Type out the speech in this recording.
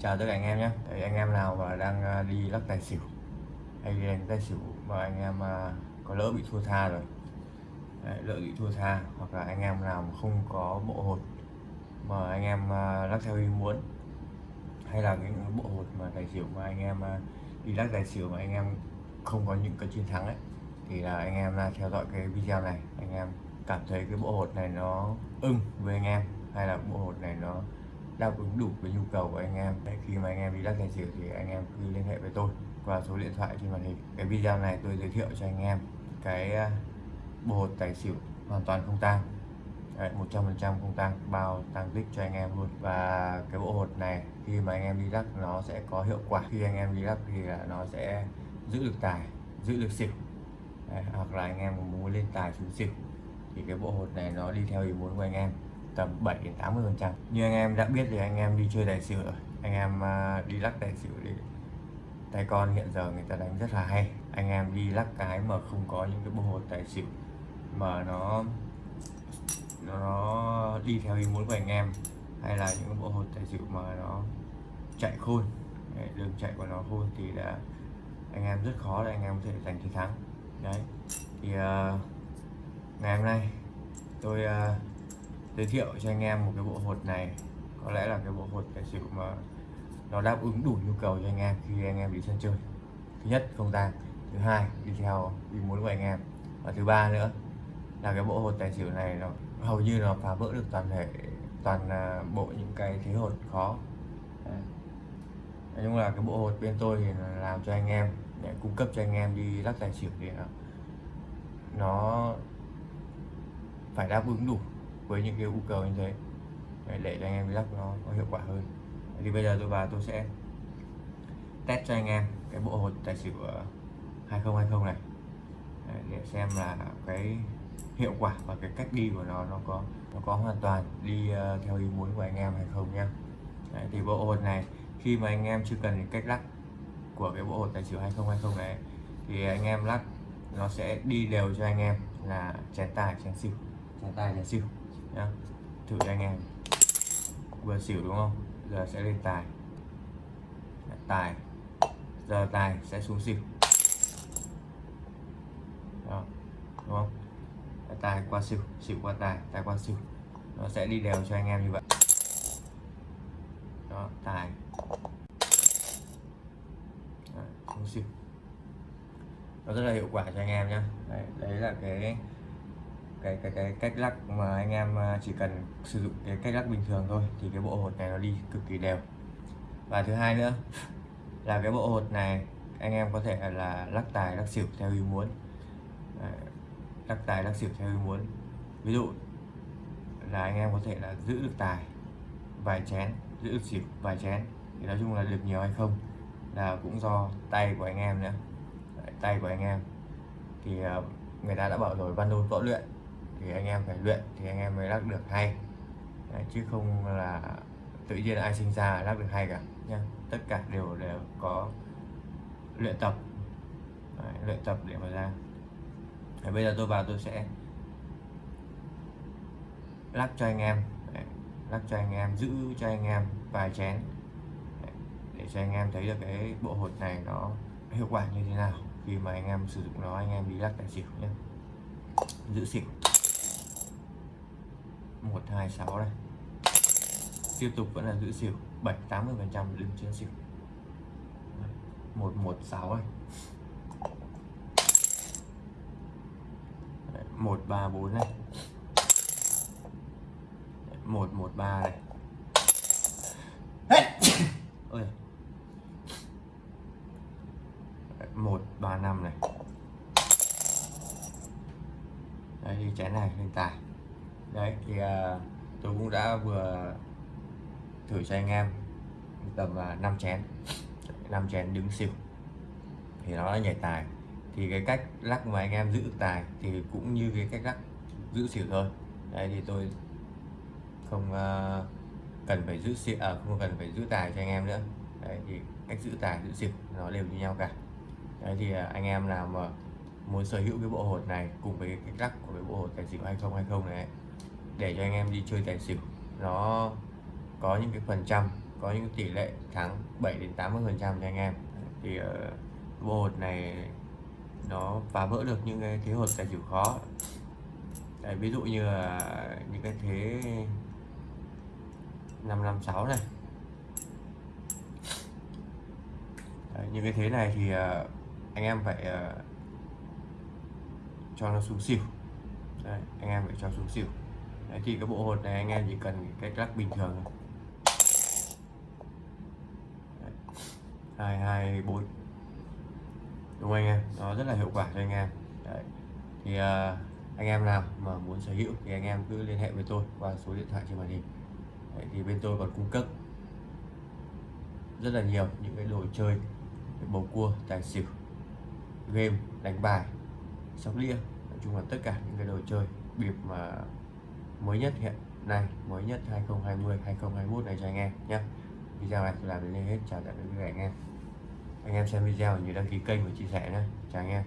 chào tất cả anh em nhé. Đấy, anh em nào mà đang à, đi lắc tài xỉu hay đi đánh tài xỉu mà anh em à, có lỡ bị thua tha rồi Đấy, lỡ bị thua tha hoặc là anh em nào mà không có bộ hột mà anh em à, lắc theo ý muốn hay là những bộ hột mà tài xỉu mà anh em đi lắc tài xỉu mà anh em không có những cái chiến thắng ấy thì là anh em là theo dõi cái video này. Anh em cảm thấy cái bộ hột này nó ưng với anh em hay là bộ hột này nó đáp ứng đủ với nhu cầu của anh em. Đấy, khi mà anh em đi lắc tài xỉu thì anh em cứ liên hệ với tôi qua số điện thoại trên màn hình. Cái video này tôi giới thiệu cho anh em cái à, bộ hột tài xỉu hoàn toàn không tang. Đấy, 100% không tăng bao tăng tích cho anh em luôn. Và cái bộ hột này khi mà anh em đi lắc nó sẽ có hiệu quả. Khi anh em đi lắc thì là nó sẽ giữ được tài giữ được xỉu. Đấy, hoặc là anh em muốn lên tài xuống xỉu thì cái bộ hột này nó đi theo ý muốn của anh em tầm 7 đến 80 phần trăm. Như anh em đã biết thì anh em đi chơi tài xỉu rồi. Anh em à, đi lắc tài xỉu thì tay con hiện giờ người ta đánh rất là hay. Anh em đi lắc cái mà không có những cái bộ hột tài xỉu mà nó nó đi theo ý muốn của anh em hay là những cái bộ hột tài xỉu mà nó chạy khôn đường chạy của nó khôn thì đã anh em rất khó để anh em có thể giành chiến thắng. Đấy thì uh, ngày hôm nay tôi uh, giới thiệu cho anh em một cái bộ hột này. Có lẽ là cái bộ hột tài xỉu mà nó đáp ứng đủ nhu cầu cho anh em khi anh em đi sân chơi. Thứ nhất không tang thứ hai đi theo ý muốn của anh em. Và thứ ba nữa là cái bộ hột tài xỉu này nó hầu như nó phá vỡ được toàn thể toàn à, bộ những cái thế hột khó. Đấy. nói chung là cái bộ hột bên tôi thì làm cho anh em để cung cấp cho anh em đi lắc tài xỉu thì nó, nó phải đáp ứng đủ với những cái yêu cầu như thế. Để, để cho anh em lắp nó có hiệu quả hơn. Thì bây giờ tôi vào tôi sẽ test cho anh em cái bộ hột tài xỉu ờ, 2020 này. Để xem là cái hiệu quả và cái cách đi của nó nó có nó có hoàn toàn đi uh, theo ý muốn của anh em hay không nhá. Đấy, thì bộ hột này khi mà anh em chưa cần đến cách lắc của cái bộ hột tài xỉu 2020 này thì anh em lắc nó sẽ đi đều cho anh em là chén tài chén xỉu. Chén tài chén xỉu nhá. Thử cho anh em. Vừa xỉu đúng không? Giờ sẽ lên tài. Tài. Giờ tài sẽ xuống xỉu. Đó đúng không? Tài qua xỉu xỉu qua tài tài qua xỉu. Nó sẽ đi đều cho anh em như vậy. Đó tài. Đó, xuống xỉu. Nó rất là hiệu quả cho anh em nhé đấy, đấy là cái cái cái cái cách lắc mà anh em à, chỉ cần sử dụng cái cách lắc bình thường thôi thì cái bộ hột này nó đi cực kỳ đều. Và thứ hai nữa là cái bộ hột này anh em có thể là lắc tài lắc xỉu theo ý muốn. Lắc tài lắc xỉu theo ý muốn. Ví dụ là anh em có thể là giữ được tài vài chén giữ được xỉu vài chén thì nói chung là được nhiều hay không là cũng do tay của anh em nữa Đấy, tay của anh em. Thì à, người ta đã bảo rồi văn đôn võ luyện thì anh em phải luyện thì anh em mới lắc được hay. Đấy, chứ không là tự nhiên ai sinh ra lắc được hay cả nha tất cả đều đều có luyện tập. Đấy, luyện tập để mà ra. Đấy, bây giờ tôi vào tôi sẽ lắc cho anh em. Đấy, lắc cho anh em giữ cho anh em vài chén. Đấy, để cho anh em thấy được cái bộ hột này nó hiệu quả như thế nào khi mà anh em sử dụng nó anh em đi lắc tài xỉu nhé giữ xỉu. 126 này tiếp tục vẫn là giữ xỉu 7 80 phần trăm đứng trên xỉu. 116 này 134 này 113 này ôi. 135 này. Đây thì chén này, lên tài đấy thì uh, tôi cũng đã vừa thử cho anh em tầm à, uh, 5 chén 5 chén đứng xỉu. Thì nó đã nhảy tài. Thì cái cách lắc mà anh em giữ tài thì cũng như cái cách lắc giữ xỉu thôi. Đấy thì tôi không uh, cần phải giữ xỉu à, không cần phải giữ tài cho anh em nữa. Đấy thì cách giữ tài giữ xỉu nó đều như nhau cả. Đấy thì uh, anh em nào mà muốn sở hữu cái bộ hột này cùng với cái cách lắc của cái bộ hột tài xỉu 2020 này để cho anh em đi chơi tài xỉu. Nó có những cái phần trăm có những tỷ lệ thắng 7 đến 80 phần trăm cho anh em. Thì ờ, uh, bộ hột này nó phá vỡ được những cái thế hột tài xỉu khó. Đấy, ví dụ như là những cái thế 556 này. Đấy, những cái thế này thì uh, anh em phải uh, cho nó xuống xỉu. Đấy, anh em phải cho xuống xỉu. Đấy, thì cái bộ hột này anh em chỉ cần cái lắc bình thường. Thôi hai hai bốn. Đúng không anh em? Nó rất là hiệu quả cho anh em. Đấy. thì uh, anh em nào mà muốn sở hữu thì anh em cứ liên hệ với tôi qua số điện thoại trên màn hình. Đấy, thì bên tôi còn cung cấp rất là nhiều những cái đồ chơi bầu cua tài xỉu game đánh bài sóc đĩa. Nói chung là tất cả những cái đồ chơi bịp mà mới nhất hiện nay, mới nhất 2020 2021 này cho anh em nhé. Video này tôi làm đến đây hết, chào tạm biệt các anh em anh em xem video nhớ đăng ký kênh và chia sẻ nhé. Chào anh em.